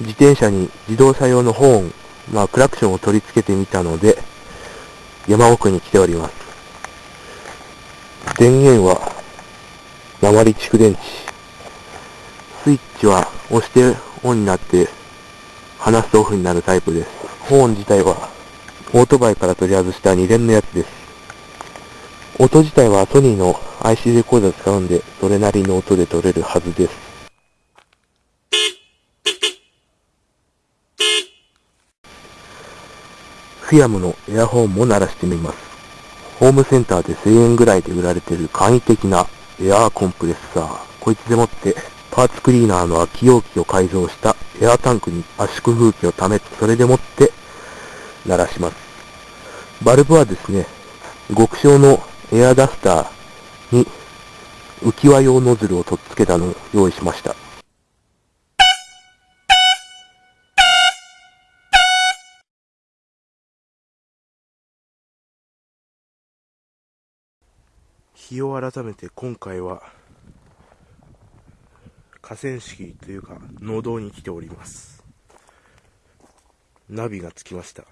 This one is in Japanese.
自転車に自動車用のホーン、まあクラクションを取り付けてみたので、山奥に来ております。電源は、鉛蓄電池。スイッチは押してオンになって離すとオフになるタイプです。ホーン自体はオートバイから取り外した2連のやつです。音自体はソニーの IC レコーダー使うんで、それなりの音で撮れるはずです。フィアムのエアホーンも鳴らしてみます。ホームセンターで1000円ぐらいで売られている簡易的なエアーコンプレッサー。こいつでもってパーツクリーナーの空き容器を改造したエアタンクに圧縮風機を溜め、それでもって鳴らします。バルブはですね、極小のエアダスターに浮き輪用ノズルを取っ付けたのを用意しました。日を改めて今回は河川敷というか農道に来ております。ナビがつきました。